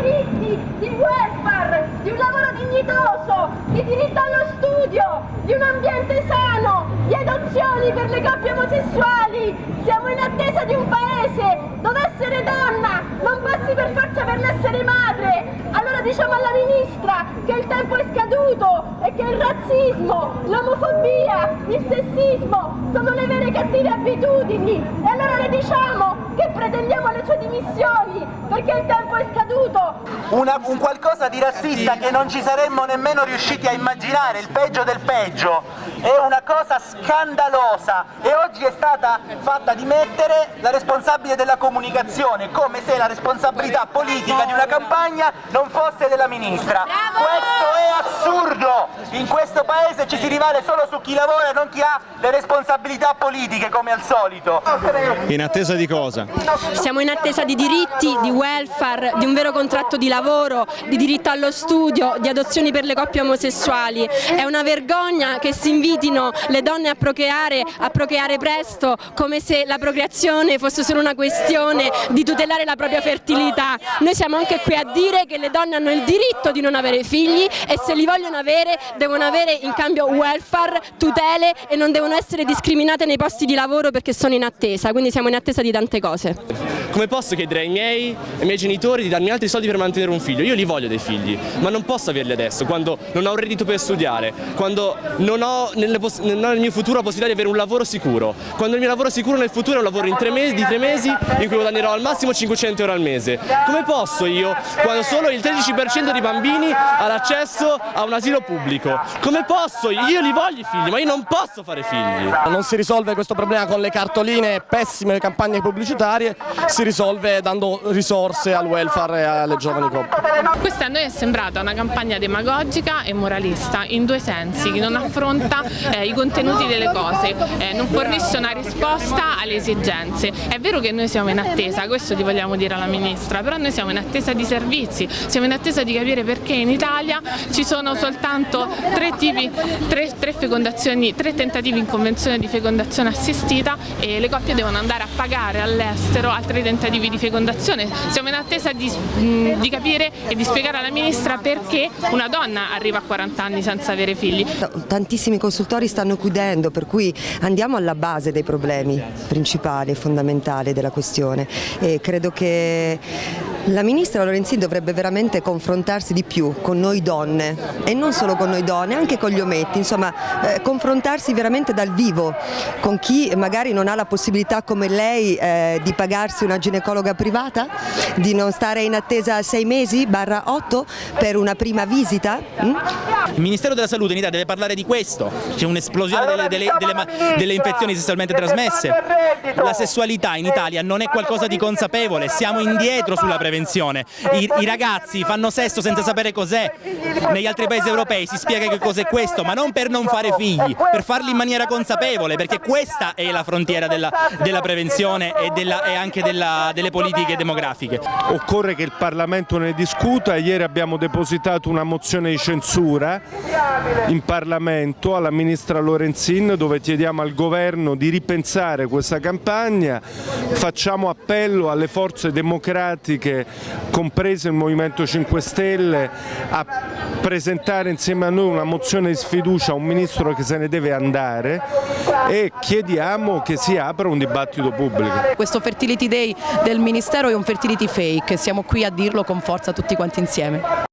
diritti, di welfare, di un lavoro dignitoso, di diritto allo studio, di un ambiente sano, di adozioni per le coppie omosessuali. Siamo in attesa di un paese dove essere donna non passi per forza per l'essere madre. Allora diciamo alla ministra che il tempo è scaduto e che il razzismo, l'omofobia, il sessismo sono le vere cattive abitudini. E allora le diciamo che pretendiamo le sue dimissioni perché il tempo è scaduto. Una, un qualcosa di razzista che non ci saremmo nemmeno riusciti a immaginare, il peggio del peggio, è una cosa scandalosa e oggi è stata fatta dimettere la responsabile della comunicazione, come se la responsabilità politica di una campagna non fosse della ministra. Questo è assurdo! In questo paese ci si rivale solo su chi lavora e non chi ha le responsabilità politiche come al solito. In attesa di cosa? Siamo in attesa di diritti, di welfare, di un vero contratto di lavoro, di diritto allo studio, di adozioni per le coppie omosessuali. È una vergogna che si invitino le donne a procreare, a procreare presto, come se la procreazione fosse solo una questione di tutelare la propria fertilità. Noi siamo anche qui a dire che le donne hanno il diritto di non avere figli e se li vogliono avere devono avere in cambio welfare, tutele e non devono essere discriminate nei posti di lavoro perché sono in attesa, quindi siamo in attesa di tante cose. Come posso chiedere ai miei, ai miei genitori di darmi altri soldi per mantenere un figlio? Io li voglio dei figli, ma non posso averli adesso, quando non ho un reddito per studiare, quando non ho, nelle, non ho nel mio futuro la possibilità di avere un lavoro sicuro, quando il mio lavoro sicuro nel futuro è un lavoro tre mesi, di tre mesi in cui guadagnerò al massimo 500 euro al mese. Come posso io, quando solo il 13% dei bambini ha l'accesso a un asilo pubblico? Come posso? Io li voglio i figli, ma io non posso fare figli. Non si risolve questo problema con le cartoline pessime campagne pubblicitarie, si risolve dando risorse al welfare e alle giovani coppie. Questa a noi è sembrata una campagna demagogica e moralista in due sensi, che non affronta eh, i contenuti delle cose, eh, non fornisce una risposta alle esigenze. È vero che noi siamo in attesa, questo ti vogliamo dire alla Ministra, però noi siamo in attesa di servizi, siamo in attesa di capire perché in Italia ci sono soltanto tre, tipi, tre, tre, tre tentativi in convenzione di fecondazione assistita e le coppie devono andare a pagare all'estero altri tentativi di fecondazione. Siamo in attesa di, di capire e di spiegare alla Ministra perché una donna arriva a 40 anni senza avere figli. Tantissimi consultori stanno chiudendo, per cui andiamo alla base dei problemi principali e fondamentali della questione e credo che la Ministra Lorenzin dovrebbe veramente confrontarsi di più con noi donne. E non solo con noi donne, anche con gli ometti, insomma eh, confrontarsi veramente dal vivo con chi magari non ha la possibilità come lei eh, di pagarsi una ginecologa privata, di non stare in attesa sei mesi barra otto per una prima visita. Mm? Il Ministero della Salute in Italia deve parlare di questo, c'è un'esplosione delle, delle, delle, delle infezioni sessualmente trasmesse, la sessualità in Italia non è qualcosa di consapevole, siamo indietro sulla prevenzione prevenzione. I, I, ragazzi fanno sesso senza sapere cos'è, negli altri paesi europei si spiega che cos'è questo, ma non per non fare figli, per farli in maniera consapevole, perché questa è la frontiera della, della prevenzione e, della, e anche della, delle politiche demografiche. Occorre che il Parlamento ne discuta, ieri abbiamo depositato una mozione di censura in Parlamento alla Ministra Lorenzin dove chiediamo al Governo di ripensare questa campagna, facciamo appello alle forze democratiche compreso il Movimento 5 Stelle, a presentare insieme a noi una mozione di sfiducia a un Ministro che se ne deve andare e chiediamo che si apra un dibattito pubblico. Questo Fertility Day del Ministero è un fertility fake, siamo qui a dirlo con forza tutti quanti insieme.